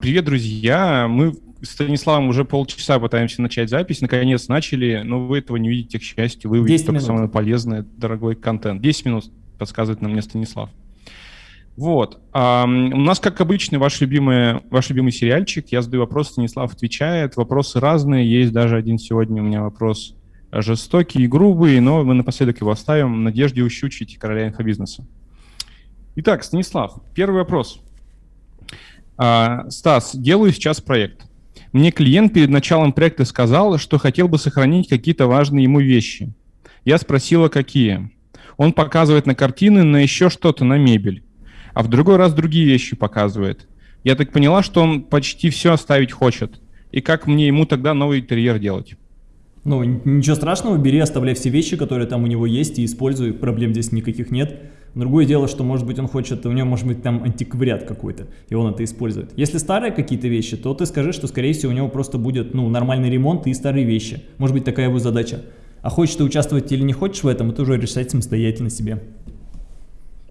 Привет, друзья! Мы с Станиславом уже полчаса пытаемся начать запись. Наконец начали, но вы этого не видите, к счастью. Вы увидите только самое полезное, дорогой контент. 10 минут подсказывает нам мне Станислав. Вот. А, у нас, как обычно, ваш любимый, ваш любимый сериальчик. Я задаю вопрос, Станислав отвечает. Вопросы разные. Есть даже один сегодня у меня вопрос жестокий и грубый, но мы напоследок его оставим в надежде ущучить короля инфобизнеса. Итак, Станислав, первый вопрос. А, Стас, делаю сейчас проект. Мне клиент перед началом проекта сказал, что хотел бы сохранить какие-то важные ему вещи. Я спросила, какие. Он показывает на картины, на еще что-то, на мебель. А в другой раз другие вещи показывает. Я так поняла, что он почти все оставить хочет. И как мне ему тогда новый интерьер делать? Ну, ничего страшного, бери, оставляй все вещи, которые там у него есть, и используй, проблем здесь никаких нет. Другое дело, что, может быть, он хочет, у него может быть там антиквариат какой-то, и он это использует. Если старые какие-то вещи, то ты скажи, что, скорее всего, у него просто будет, ну, нормальный ремонт и старые вещи. Может быть, такая его задача. А хочешь ты участвовать или не хочешь в этом, это уже решать самостоятельно себе.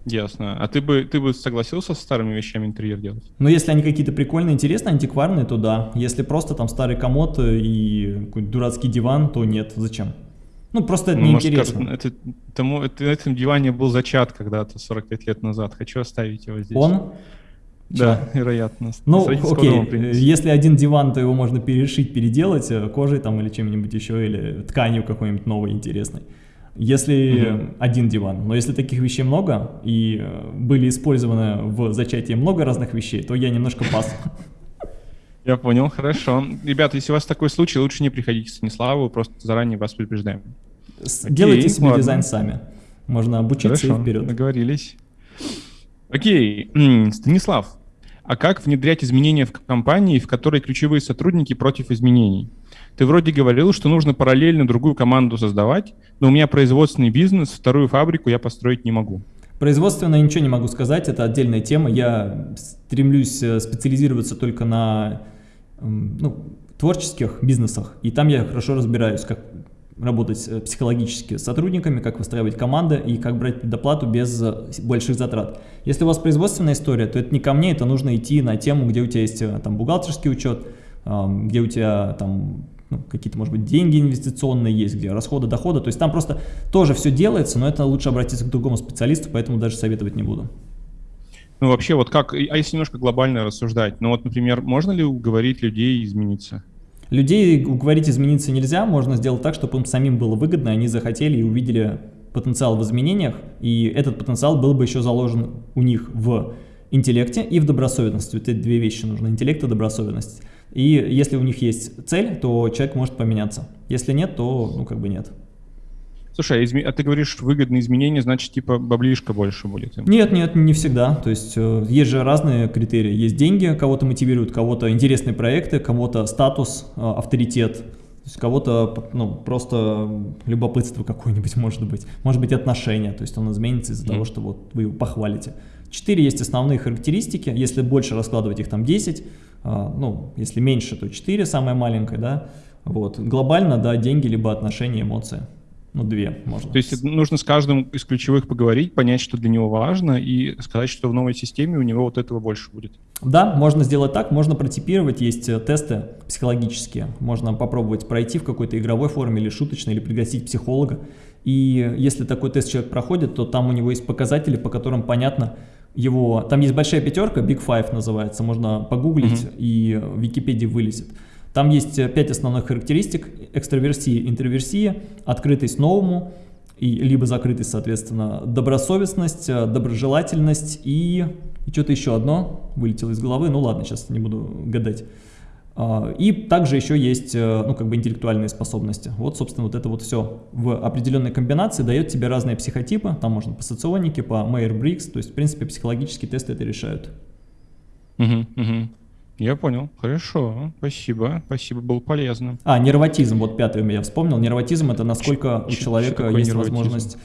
Ясно. А ты бы, ты бы согласился с старыми вещами интерьер делать? Ну, если они какие-то прикольные, интересные, антикварные, то да. Если просто там старый комод и какой-то дурацкий диван, то нет. Зачем? Ну, просто это ну, неинтересно. Может, это, тому, это, на этом диване был зачат когда-то 45 лет назад. Хочу оставить его здесь. Он? Да, Чего? вероятно. Ну, окей, если один диван, то его можно перешить, переделать э, кожей там или чем-нибудь еще, или тканью какой-нибудь новой интересной. Если угу. один диван, но если таких вещей много и э, были использованы в зачатии много разных вещей, то я немножко пас. Я понял, хорошо. Ребята, если у вас такой случай, лучше не приходите к Станиславу, просто заранее вас предупреждаем. Делайте себе ладно. дизайн сами. Можно обучиться хорошо, и вперед. договорились. Окей, Станислав, а как внедрять изменения в компании, в которой ключевые сотрудники против изменений? Ты вроде говорил, что нужно параллельно другую команду создавать, но у меня производственный бизнес, вторую фабрику я построить не могу. Производственно ничего не могу сказать, это отдельная тема. Я стремлюсь э, специализироваться только на ну, творческих бизнесах, и там я хорошо разбираюсь, как работать э, психологически с сотрудниками, как выстраивать команды и как брать предоплату без э, больших затрат. Если у вас производственная история, то это не ко мне, это нужно идти на тему, где у тебя есть э, там бухгалтерский учет, где у тебя там ну, какие-то, может быть, деньги инвестиционные есть, где расходы, доходы. То есть там просто тоже все делается, но это лучше обратиться к другому специалисту, поэтому даже советовать не буду. Ну, вообще, вот как, а если немножко глобально рассуждать, ну вот, например, можно ли уговорить людей измениться? Людей уговорить измениться нельзя, можно сделать так, чтобы им самим было выгодно, они захотели и увидели потенциал в изменениях, и этот потенциал был бы еще заложен у них в интеллекте и в добросовестности. Это две вещи нужны, интеллект и добросовестность. И если у них есть цель, то человек может поменяться. Если нет, то ну как бы нет. Слушай, а, изме... а ты говоришь, выгодные изменения, значит, типа баблишка больше будет? Нет, нет, не всегда. То есть э, есть же разные критерии. Есть деньги, кого-то мотивируют, кого-то интересные проекты, кого-то статус, э, авторитет. То есть кого-то ну, просто любопытство какое-нибудь может быть. Может быть отношения, то есть он изменится из-за mm. того, что вот вы его похвалите. Четыре есть основные характеристики. Если больше раскладывать их там 10, э, ну, если меньше, то 4 самое маленькое, да. Вот. Глобально, да, деньги, либо отношения, эмоции. Ну, две можно. То есть нужно с каждым из ключевых поговорить, понять, что для него важно, и сказать, что в новой системе у него вот этого больше будет. Да, можно сделать так, можно протипировать, есть э, тесты психологические, можно попробовать пройти в какой-то игровой форме или шуточной, или пригласить психолога. И если такой тест человек проходит, то там у него есть показатели, по которым понятно, его, там есть большая пятерка, Big Five называется, можно погуглить, mm -hmm. и в Википедии вылезет. Там есть э, пять основных характеристик. Экстраверсия, интроверсия, открытость новому, и, либо закрытость, соответственно, добросовестность, э, доброжелательность и, и что-то еще одно вылетело из головы. Ну ладно, сейчас не буду гадать. А, и также еще есть, э, ну, как бы интеллектуальные способности. Вот, собственно, вот это вот все в определенной комбинации дает тебе разные психотипы. Там можно по соционике, по Мейер-Брикс. То есть, в принципе, психологические тесты это решают. Угу, угу. Я понял. Хорошо. Спасибо. Спасибо, было полезно. А, нервотизм. Вот пятый у меня вспомнил. Нервотизм – это насколько у человека есть нервотизм? возможность...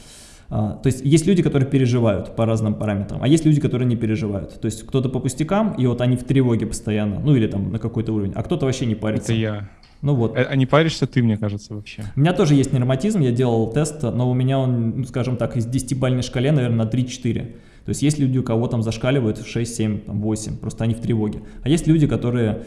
А, то есть есть люди, которые переживают по разным параметрам, а есть люди, которые не переживают. То есть кто-то по пустякам, и вот они в тревоге постоянно, ну или там на какой-то уровень, а кто-то вообще не парится. Это я. Ну вот. А, а не паришься ты, мне кажется, вообще? У меня тоже есть нервотизм, я делал тест, но у меня он, ну, скажем так, из 10-бальной шкале, наверное, на 3-4. То есть есть люди, у кого там зашкаливают в 6, 7, 8, просто они в тревоге. А есть люди, которые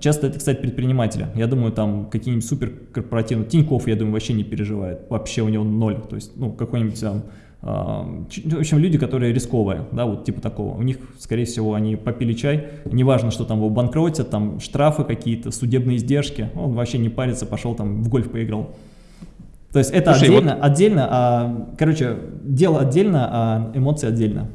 Часто это, кстати, предприниматели. Я думаю, там какие-нибудь суперкорпоративные... Тиньков, я думаю, вообще не переживает. Вообще у него ноль. То есть, ну, какой-нибудь там... Э, в общем, люди, которые рисковые, да, вот типа такого. У них, скорее всего, они попили чай. Неважно, что там его банкротят, там штрафы какие-то, судебные издержки. Он вообще не парится, пошел там в гольф поиграл. То есть это Слушай, отдельно, вот... отдельно, а, короче, дело отдельно, а эмоции отдельно.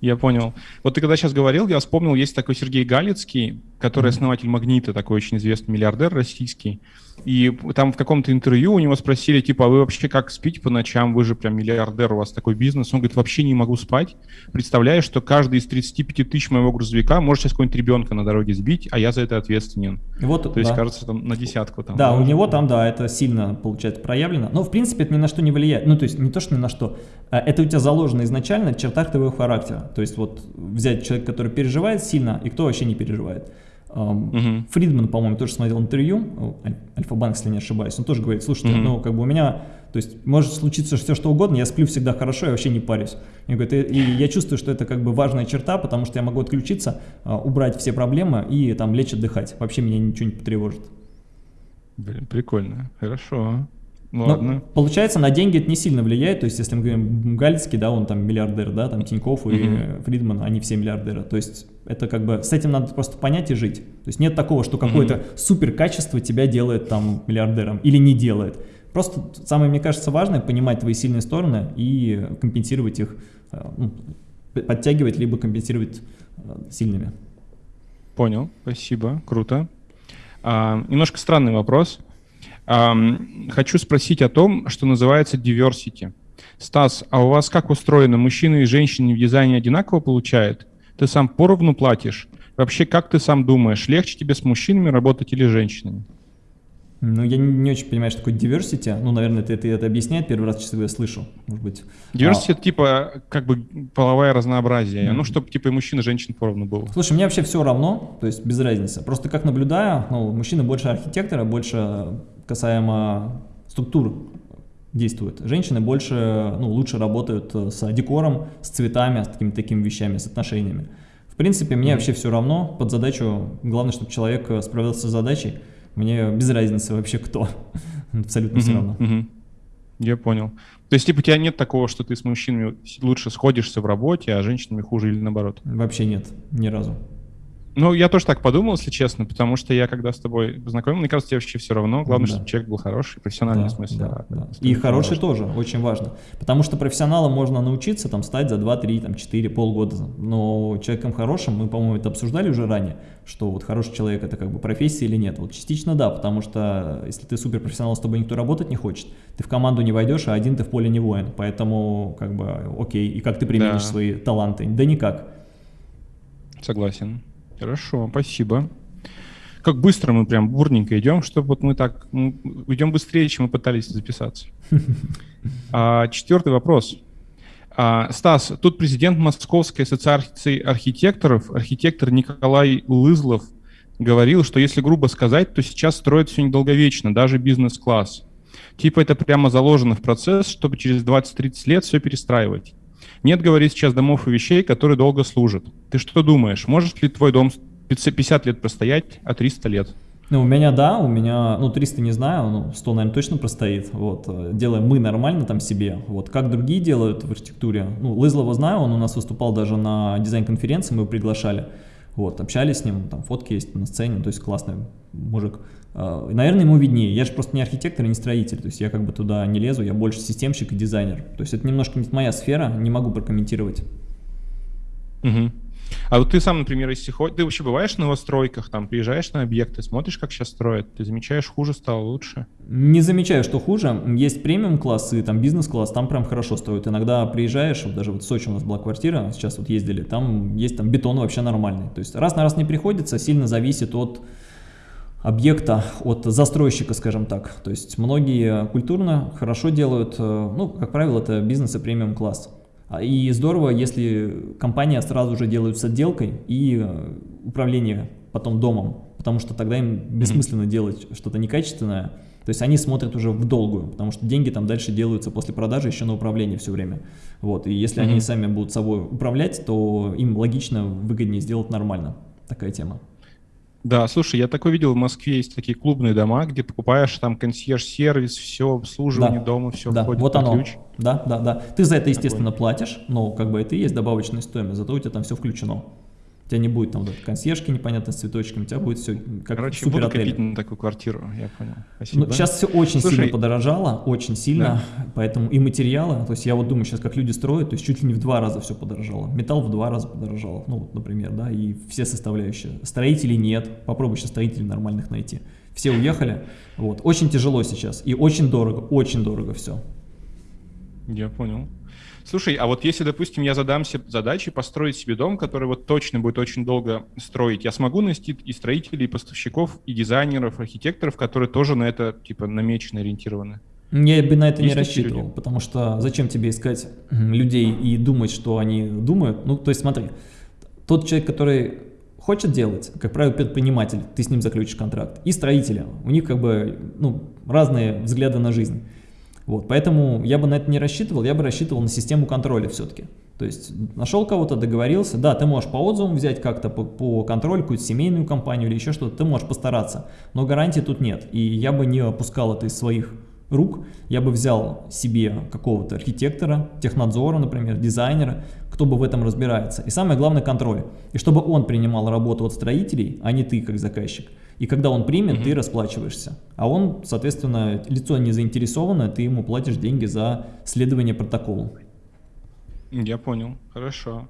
Я понял. Вот ты когда сейчас говорил, я вспомнил, есть такой Сергей Галицкий, который основатель «Магнита», такой очень известный миллиардер российский. И там в каком-то интервью у него спросили, типа, а вы вообще как спите по ночам? Вы же прям миллиардер, у вас такой бизнес. Он говорит, вообще не могу спать. Представляю, что каждый из 35 тысяч моего грузовика может сейчас какого-нибудь ребенка на дороге сбить, а я за это ответственен. Вот, То да. есть, кажется, там на десятку. Там, да, да, у него там, да, это сильно, получается, проявлено. Но, в принципе, это ни на что не влияет. Ну, то есть, не то, что ни на что. А это у тебя заложено изначально в чертах твоего характера. То есть, вот взять человека, который переживает сильно, и кто вообще не переживает. Угу. Фридман, по-моему, тоже смотрел интервью, Альфа-банк, если не ошибаюсь, он тоже говорит, слушайте, угу. ну, как бы у меня, то есть, может случиться все, что угодно, я сплю всегда хорошо, я вообще не парюсь. И, говорит, и, и я чувствую, что это как бы важная черта, потому что я могу отключиться, а, убрать все проблемы и там лечь отдыхать. Вообще меня ничего не потревожит. Блин, прикольно, хорошо. Ладно. Но, получается, на деньги это не сильно влияет, то есть, если мы говорим Галицкий, да, он там миллиардер, да, там Тиньков и uh Фридман, они все миллиардеры, то есть, это как бы, с этим надо просто понять и жить. То есть, нет такого, что какое-то uh супер качество тебя делает там миллиардером или не делает. Просто самое, мне кажется, важное понимать твои сильные стороны и компенсировать их, э, ну, подтягивать, либо компенсировать э, сильными. Понял, спасибо, круто. А, немножко странный вопрос. Хочу спросить о том, что называется diversity. Стас, а у вас как устроено? Мужчины и женщины в дизайне одинаково получают? Ты сам поровну платишь? Вообще, как ты сам думаешь, легче тебе с мужчинами работать или с женщинами? Ну, я не, не очень понимаю, что такое diversity. Ну, наверное, ты, ты это объясняет, первый раз, честно говоря, слышу, может быть. Diversity а... это типа, как бы, половое разнообразие. Mm -hmm. Ну, чтобы, типа, и мужчин, и женщин поровну было. Слушай, мне вообще все равно, то есть без разницы. Просто как наблюдаю, ну, мужчины больше архитектора, больше касаемо структур действуют. Женщины больше, ну, лучше работают с декором, с цветами, с такими такими вещами, с отношениями. В принципе, мне mm -hmm. вообще все равно. Под задачу, главное, чтобы человек справился с задачей. Мне без разницы вообще кто. Абсолютно mm -hmm. все равно. Mm -hmm. Я понял. То есть, типа, у тебя нет такого, что ты с мужчинами лучше сходишься в работе, а женщинами хуже или наоборот? Вообще нет, ни разу. Ну, я тоже так подумал, если честно, потому что я, когда с тобой познакомил, мне кажется, тебе вообще все равно. Главное, да. чтобы человек был хороший, профессиональный да, смысле. Да, да. И хороший тоже, очень важно. Потому что профессионалом можно научиться там стать за 2, 3, там, 4, полгода. Но человеком хорошим, мы, по-моему, это обсуждали уже ранее, что вот хороший человек это как бы профессия или нет. Вот частично да, потому что если ты суперпрофессионал, с тобой никто работать не хочет, ты в команду не войдешь, а один ты в поле не воин. Поэтому, как бы, окей. И как ты применишь да. свои таланты? Да никак. Согласен. Хорошо, спасибо. Как быстро мы прям бурненько идем, чтобы вот мы так мы идем быстрее, чем мы пытались записаться. А, четвертый вопрос. А, Стас, тут президент Московской ассоциации архитекторов, архитектор Николай Лызлов, говорил, что если грубо сказать, то сейчас строят все недолговечно, даже бизнес-класс. Типа это прямо заложено в процесс, чтобы через 20-30 лет все перестраивать. Нет, говорит, сейчас домов и вещей, которые долго служат. Ты что думаешь, может ли твой дом 50 лет простоять, а 300 лет? Ну, у меня, да, у меня, ну, 300 не знаю, ну, 100, наверное, точно простоит, вот, делаем мы нормально там себе, вот, как другие делают в архитектуре, ну, Лызлова знаю, он у нас выступал даже на дизайн-конференции, мы его приглашали, вот, общались с ним, там фотки есть на сцене, то есть классный мужик. А, наверное, ему виднее. Я же просто не архитектор и не строитель, то есть я как бы туда не лезу, я больше системщик и дизайнер. То есть это немножко не моя сфера, не могу прокомментировать. Угу. А вот ты сам, например, если ходишь, ты вообще бываешь на новостройках, там приезжаешь на объекты, смотришь, как сейчас строят, ты замечаешь, хуже стало, лучше? Не замечаю, что хуже. Есть премиум-классы, там бизнес-класс, там прям хорошо строят. Иногда приезжаешь, вот даже вот в Сочи у нас была квартира, сейчас вот ездили, там есть там бетон вообще нормальный. То есть раз на раз не приходится, сильно зависит от объекта от застройщика, скажем так. То есть многие культурно хорошо делают, э, ну, как правило, это бизнес и премиум класс. А, и здорово, если компания сразу же делает с отделкой и э, управление потом домом. потому что тогда им бессмысленно делать что-то некачественное. То есть они смотрят уже в долгую, потому что деньги там дальше делаются после продажи еще на управление все время. Вот, и если mm -hmm. они сами будут собой управлять, то им логично, выгоднее сделать нормально. Такая тема. Да, слушай, я такой видел, в Москве есть такие клубные дома, где покупаешь там консьерж-сервис, все, обслуживание да. дома, все да. входит вот оно. ключ. Да, да, да. Ты за это, естественно, такой. платишь, но как бы это и есть добавочная стоимость, зато у тебя там все включено. У тебя не будет там вот, консьержки непонятно с цветочками, у тебя будет все как Короче, супер буду копить на такую квартиру, я понял. Спасибо. Ну, сейчас все очень Слушай, сильно подорожало, очень сильно, да. поэтому и материалы, то есть я вот думаю сейчас, как люди строят, то есть чуть ли не в два раза все подорожало. Металл в два раза подорожал, ну вот, например, да, и все составляющие. Строителей нет, попробуй сейчас строителей нормальных найти. Все уехали, вот, очень тяжело сейчас и очень дорого, очень дорого все. Я понял. Слушай, а вот если, допустим, я задам себе задачи построить себе дом, который вот точно будет очень долго строить, я смогу найти и строителей, и поставщиков, и дизайнеров, архитекторов, которые тоже на это, типа, намечены, ориентированы? Я бы на это Есть не рассчитывал, люди? потому что зачем тебе искать людей и думать, что они думают? Ну, то есть смотри, тот человек, который хочет делать, как правило, предприниматель, ты с ним заключишь контракт, и строители, у них как бы ну, разные взгляды на жизнь. Вот, поэтому я бы на это не рассчитывал, я бы рассчитывал на систему контроля все-таки. То есть нашел кого-то, договорился, да, ты можешь по отзывам взять как-то по, по контролю, какую-то семейную компанию или еще что-то, ты можешь постараться, но гарантии тут нет. И я бы не опускал это из своих рук, я бы взял себе какого-то архитектора, технадзора, например, дизайнера, кто бы в этом разбирается. И самое главное контроль. И чтобы он принимал работу от строителей, а не ты как заказчик. И когда он примет, угу. ты расплачиваешься. А он, соответственно, лицо не заинтересованное, ты ему платишь деньги за следование протоколу. Я понял, хорошо.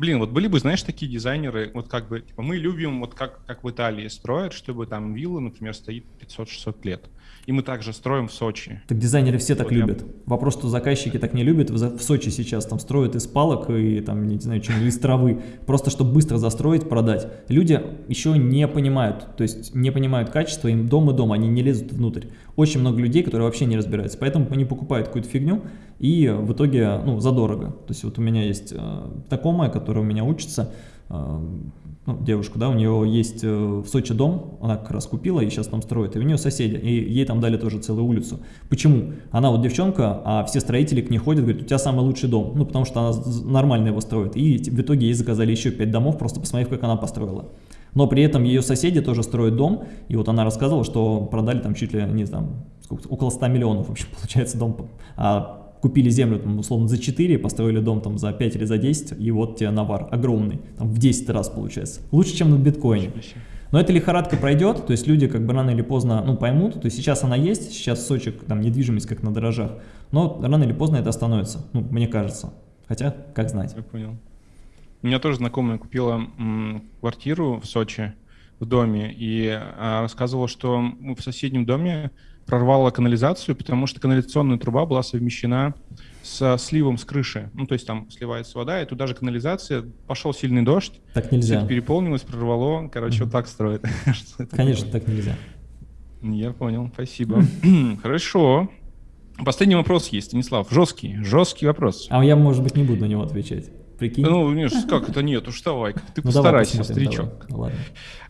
Блин, вот были бы, знаешь, такие дизайнеры, вот как бы, типа, мы любим, вот как, как в Италии строят, чтобы там вилла, например, стоит 500-600 лет. И мы также строим в Сочи. Так дизайнеры все так вот любят. Я... Вопрос, что заказчики так не любят. В Сочи сейчас там строят из палок и там, не знаю, что из травы. Просто чтобы быстро застроить, продать. Люди еще не понимают, то есть не понимают качество, им дом и дом, они не лезут внутрь. Очень много людей, которые вообще не разбираются. Поэтому они покупают какую-то фигню и в итоге, ну, задорого. То есть вот у меня есть э, знакомая, которая у меня учится, э, ну, девушку, да, у нее есть э, в Сочи дом, она как раз купила и сейчас там строит, и у нее соседи, и ей там дали тоже целую улицу. Почему? Она вот девчонка, а все строители к ней ходят, говорят, у тебя самый лучший дом, ну, потому что она нормально его строит, и в итоге ей заказали еще пять домов, просто посмотрев, как она построила. Но при этом ее соседи тоже строят дом, и вот она рассказывала, что продали там чуть ли не там, сколько, около 100 миллионов вообще получается дом, а купили землю, там, условно, за 4, построили дом там за 5 или за 10, и вот тебе навар огромный, там в 10 раз получается. Лучше, чем на биткоине. Но эта лихорадка пройдет, то есть люди как бы рано или поздно ну, поймут, то есть сейчас она есть, сейчас сочек, там недвижимость как на дорожах, но рано или поздно это остановится, ну, мне кажется. Хотя, как знать. Я понял. У меня тоже знакомая купила квартиру в Сочи, в доме, и а, рассказывала, что в соседнем доме прорвало канализацию, потому что канализационная труба была совмещена с сливом с крыши. Ну, то есть там сливается вода, и туда же канализация, пошел сильный дождь, так нельзя. все переполнилось, прорвало, короче, mm -hmm. вот так строят. Конечно, так нельзя. Я понял, спасибо. Хорошо. Последний вопрос есть, Станислав, жесткий, жесткий вопрос. А я, может быть, не буду на него отвечать. Прикинь? Ну, нет, как это нет, уж давай, ты ну, постарайся, старичок. Давай.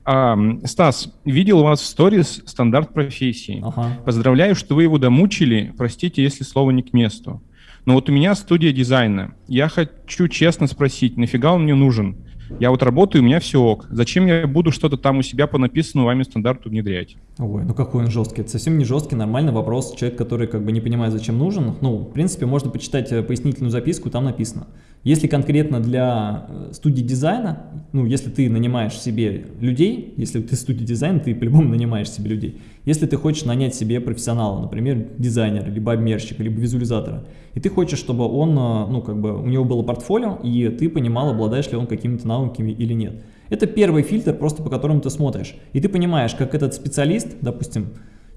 А, Стас, видел у вас в сторис стандарт профессии. Ага. Поздравляю, что вы его домучили, простите, если слово не к месту. Но вот у меня студия дизайна. Я хочу честно спросить, нафига он мне нужен? Я вот работаю, у меня все ок. Зачем я буду что-то там у себя по написанному вами стандарту внедрять? Ой, ну какой он жесткий. Это совсем не жесткий, нормальный вопрос. Человек, который как бы не понимает, зачем нужен. Ну, в принципе, можно почитать э, пояснительную записку, там написано. Если конкретно для э, студии дизайна, ну, если ты нанимаешь себе людей, если ты студия дизайна, ты по-любому нанимаешь себе людей. Если ты хочешь нанять себе профессионала, например, дизайнера, либо обмерщика, либо визуализатора, и ты хочешь, чтобы он, э, ну, как бы, у него было портфолио, и ты понимал, обладаешь ли он какими-то навыками или нет. Это первый фильтр, просто по которому ты смотришь. И ты понимаешь, как этот специалист, допустим,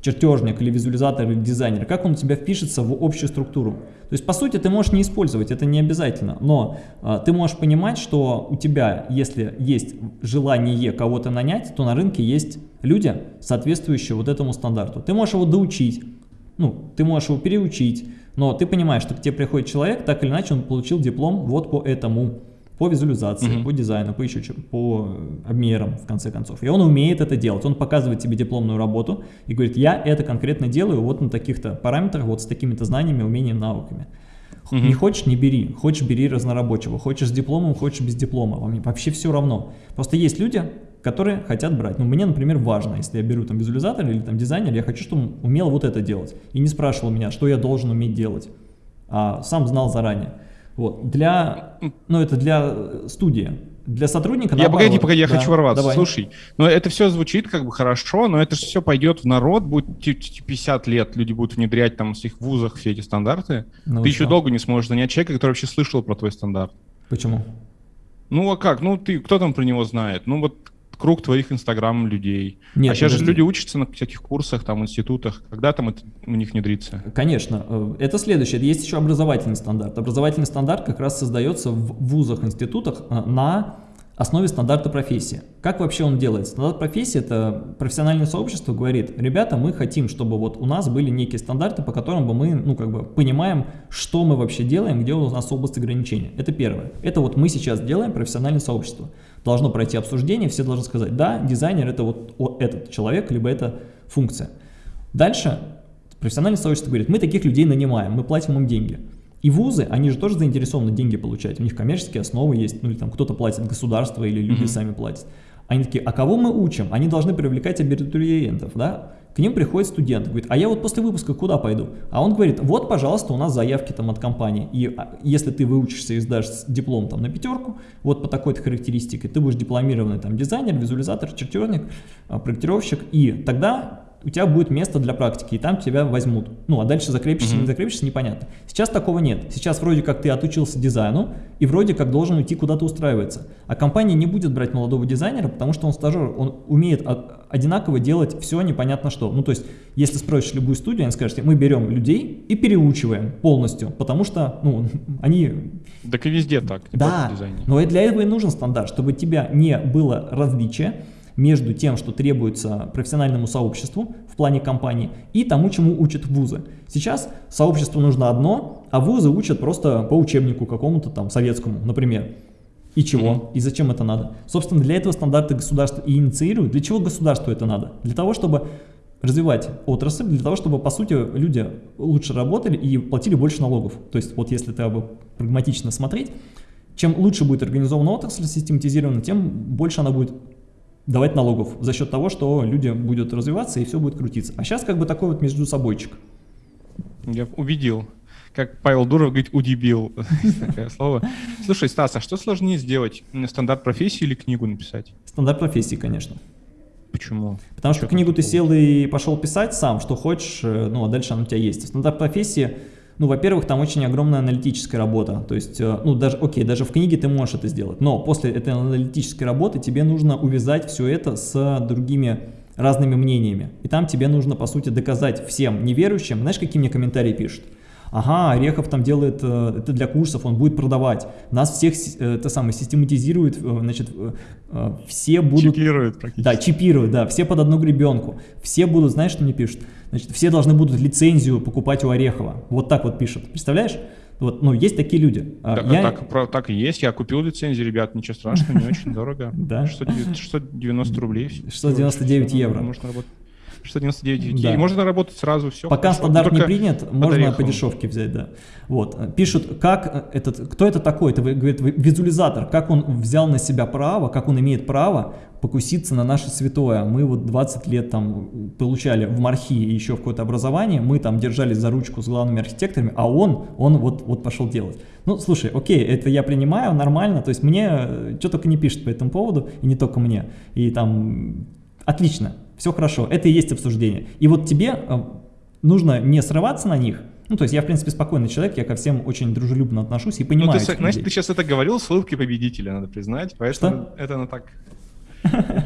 чертежник или визуализатор или дизайнер, как он у тебя впишется в общую структуру. То есть, по сути, ты можешь не использовать, это не обязательно, но а, ты можешь понимать, что у тебя, если есть желание кого-то нанять, то на рынке есть люди, соответствующие вот этому стандарту. Ты можешь его доучить, ну, ты можешь его переучить, но ты понимаешь, что к тебе приходит человек, так или иначе он получил диплом вот по этому. По визуализации, mm -hmm. по дизайну, по еще по обмерам, в конце концов. И он умеет это делать. Он показывает тебе дипломную работу и говорит, я это конкретно делаю вот на таких-то параметрах, вот с такими-то знаниями, умениями, навыками. Угу. Не хочешь, не бери. Хочешь, бери разнорабочего. Хочешь с дипломом, хочешь без диплома. Вообще все равно. Просто есть люди, которые хотят брать. Ну, мне, например, важно, если я беру там визуализатор или там дизайнер, я хочу, чтобы он умел вот это делать. И не спрашивал меня, что я должен уметь делать, а сам знал заранее. Вот. Для, ну, это для студии. Для сотрудника, Я, погоди, погоди, я да, хочу ворваться. Давай. Слушай, но это все звучит как бы хорошо, но это же все пойдет в народ, будет 50 лет, люди будут внедрять там в своих вузах все эти стандарты. Ну, ты еще долго не сможешь занять человека, который вообще слышал про твой стандарт. Почему? Ну а как? Ну ты, кто там про него знает? Ну вот круг твоих инстаграм людей. Нет, а сейчас подожди. же люди учатся на всяких курсах, там, институтах. Когда там это у них внедрится? Конечно. Э, это следующее. Есть еще образовательный стандарт. Образовательный стандарт как раз создается в вузах, институтах э, на основе стандарта профессии. Как вообще он делает? Стандарт профессии – это профессиональное сообщество говорит, ребята, мы хотим, чтобы вот у нас были некие стандарты, по которым бы мы, ну, как бы понимаем, что мы вообще делаем, где у нас область ограничения. Это первое. Это вот мы сейчас делаем профессиональное сообщество. Должно пройти обсуждение, все должны сказать, да, дизайнер – это вот этот человек, либо это функция. Дальше профессиональное сообщество говорит, мы таких людей нанимаем, мы платим им деньги. И вузы, они же тоже заинтересованы деньги получать, у них коммерческие основы есть, ну или там кто-то платит государство или люди mm -hmm. сами платят. Они такие, а кого мы учим? Они должны привлекать абитуриентов, да? К ним приходит студент, говорит, а я вот после выпуска куда пойду? А он говорит, вот, пожалуйста, у нас заявки там от компании, и а, если ты выучишься и сдашь диплом там на пятерку, вот по такой-то характеристике, ты будешь дипломированный там дизайнер, визуализатор, чертежник, а, проектировщик, и тогда у тебя будет место для практики, и там тебя возьмут. Ну, а дальше закрепишься, mm -hmm. не закрепишься, непонятно. Сейчас такого нет. Сейчас вроде как ты отучился дизайну, и вроде как должен уйти куда-то устраиваться. А компания не будет брать молодого дизайнера, потому что он стажер, он умеет одинаково делать все непонятно что. Ну, то есть, если спросишь любую студию, они скажут, мы берем людей и переучиваем полностью, потому что, ну, они... Так и везде так, да, но и для этого и нужен стандарт, чтобы тебя не было различия, между тем, что требуется профессиональному сообществу в плане компании, и тому, чему учат вузы. Сейчас сообществу нужно одно, а вузы учат просто по учебнику какому-то там советскому, например. И чего? Mm -hmm. И зачем это надо? Собственно, для этого стандарты государства и инициируют. Для чего государству это надо? Для того, чтобы развивать отрасль, для того, чтобы, по сути, люди лучше работали и платили больше налогов. То есть, вот если бы прагматично смотреть, чем лучше будет организована отрасль, систематизирована, тем больше она будет давать налогов за счет того, что люди будут развиваться и все будет крутиться. А сейчас как бы такой вот междусобойчик. Я убедил. Как Павел Дуров говорит, удебил. Такое слово. Слушай, Стас, а что сложнее сделать? Стандарт профессии или книгу написать? Стандарт профессии, конечно. Почему? Потому что, книгу ты сел и пошел писать сам, что хочешь, э, ну а дальше она у тебя есть. Стандарт профессии ну, во-первых, там очень огромная аналитическая работа, то есть, э, ну, даже, окей, даже в книге ты можешь это сделать, но после этой аналитической работы тебе нужно увязать все это с другими разными мнениями, и там тебе нужно, по сути, доказать всем неверующим, знаешь, какие мне комментарии пишут? Ага, Орехов там делает э, это для курсов, он будет продавать. Нас всех э, это самое систематизирует, э, значит, все будут... Чипируют практически. Да, чипируют, да, все под одну гребенку. Все будут, знаешь, что мне пишут? Значит, все должны будут лицензию покупать у Орехова. Вот так вот пишут, представляешь? Вот, ну, есть такие люди. А так, я... так, про, так и есть. Я купил лицензию, ребят, ничего страшного, не очень дорого. Да. 690 рублей. 699 евро. Можно работать. 699 да. И можно работать сразу, все. Пока хорошо. стандарт не принят, можно по дешевке взять, да. Вот. Пишут, как этот, кто это такой? Это, говорит, визуализатор, как он взял на себя право, как он имеет право покуситься на наше святое. Мы вот 20 лет там получали в Мархи еще какое-то образование, мы там держались за ручку с главными архитекторами, а он, он вот, вот пошел делать. Ну, слушай, окей, это я принимаю, нормально, то есть мне э, что только не пишут по этому поводу, и не только мне. И там, отлично, все хорошо, это и есть обсуждение. И вот тебе э, нужно не срываться на них, ну, то есть я, в принципе, спокойный человек, я ко всем очень дружелюбно отношусь и понимаю. Ну, ты, знаешь, ты сейчас это говорил с улыбкой победителя, надо признать, поэтому Что? это ну так...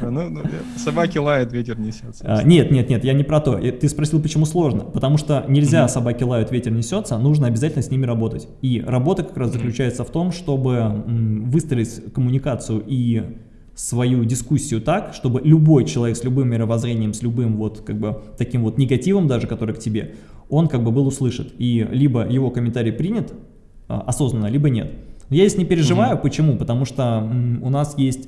Ну, ну, собаки лают, ветер несется. А, нет, нет, нет, я не про то. Ты спросил, почему сложно. Потому что нельзя собаки лают, ветер несется, нужно обязательно с ними работать. И работа как раз заключается в том, чтобы выстроить коммуникацию и свою дискуссию так, чтобы любой человек с любым мировоззрением, с любым вот как бы таким вот негативом даже, который к тебе, он как бы был услышан. И либо его комментарий принят а, осознанно, либо нет. Я здесь не переживаю, угу. почему? Потому что у нас есть...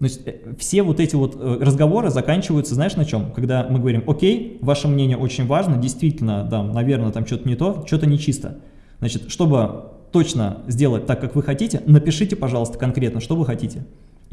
Значит, э, все вот эти вот э, разговоры заканчиваются, знаешь, на чем? Когда мы говорим, окей, ваше мнение очень важно, действительно, да, наверное, там что-то не то, что-то нечисто. Значит, чтобы точно сделать так, как вы хотите, напишите, пожалуйста, конкретно, что вы хотите.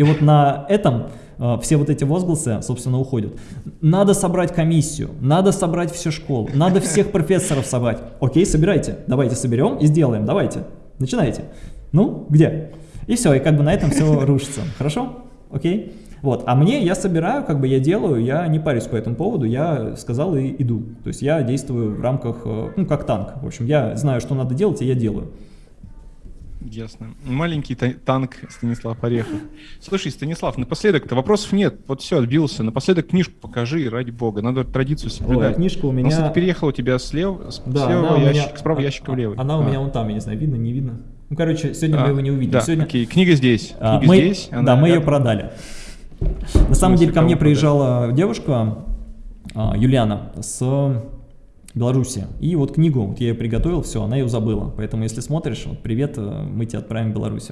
И вот на этом э, все вот эти возгласы, собственно, уходят. Надо собрать комиссию, надо собрать всю школу, надо всех профессоров собрать. Окей, собирайте, давайте соберем и сделаем, давайте, начинайте. Ну, где? И все, и как бы на этом все рушится. Хорошо? Окей? Вот, а мне, я собираю, как бы я делаю, я не парюсь по этому поводу, я сказал и иду. То есть я действую в рамках, э, ну, как танк. В общем, я знаю, что надо делать, и я делаю. Ясно. Маленький танк Станислав Орехов. Слушай, Станислав, напоследок-то вопросов нет. Вот все, отбился. Напоследок книжку покажи, ради бога. Надо традицию соблюдать. Ой, а книжка у меня... Он, переехал у тебя слева, да, слева ящик, меня... справа ящика в левый. Она а. у меня вон там, я не знаю, видно, не видно. Ну, короче, сегодня а, мы его не увидим. Да, сегодня... окей, книга здесь. А, книга мы... здесь. Она... Да, мы ее продали. На самом деле ко мне приезжала девушка, а, Юлиана, с Беларуси. И вот книгу, вот я ее приготовил, все, она ее забыла. Поэтому, если смотришь, вот привет, э, мы тебя отправим в Беларусь.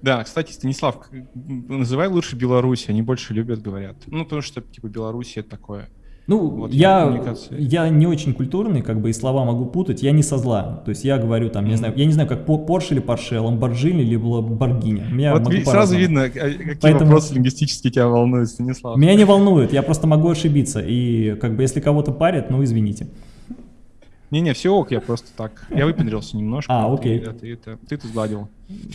Да, кстати, Станислав, называй лучше Беларусь, они больше любят, говорят. Ну, потому что, типа, Беларусь это такое. Ну, вот я, я не очень культурный, как бы и слова могу путать, я не со зла. То есть я говорю там, не знаю, я не знаю, как Porsche или Porsche, Lamborghini или Lamborghini. Меня вот ви, сразу видно, а, какие Поэтому... вопросы лингвистически тебя волнуют, Станислав. Меня не волнует, я просто могу ошибиться. И как бы если кого-то парят, ну извините. Не-не, все ок, я просто так. Я выпендрился немножко. А, окей. Ты это сгладил.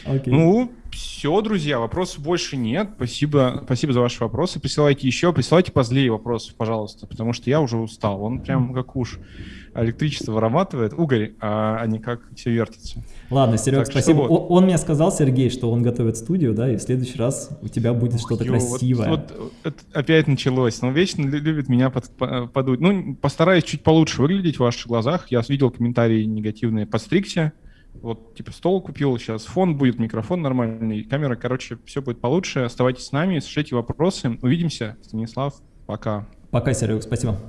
Окей. Ну, все, друзья, вопросов больше нет. Спасибо, спасибо за ваши вопросы. Присылайте еще, присылайте позлее вопросов, пожалуйста, потому что я уже устал. Он прям как уж электричество вырабатывает, угорь, а, а не как все вертится. Ладно, Серег, так спасибо. Вот. Он, мне сказал, Сергей, что он готовит студию, да, и в следующий раз у тебя будет что-то красивое. Вот, вот, вот опять началось. Он вечно любит меня под, подуть. Ну, постараюсь чуть получше выглядеть в ваших глазах. Я видел комментарии негативные. Подстригся. Вот, типа, стол купил, сейчас фон будет, микрофон нормальный, камера, короче, все будет получше. Оставайтесь с нами, слушайте вопросы. Увидимся. Станислав, пока. Пока, Серег, спасибо.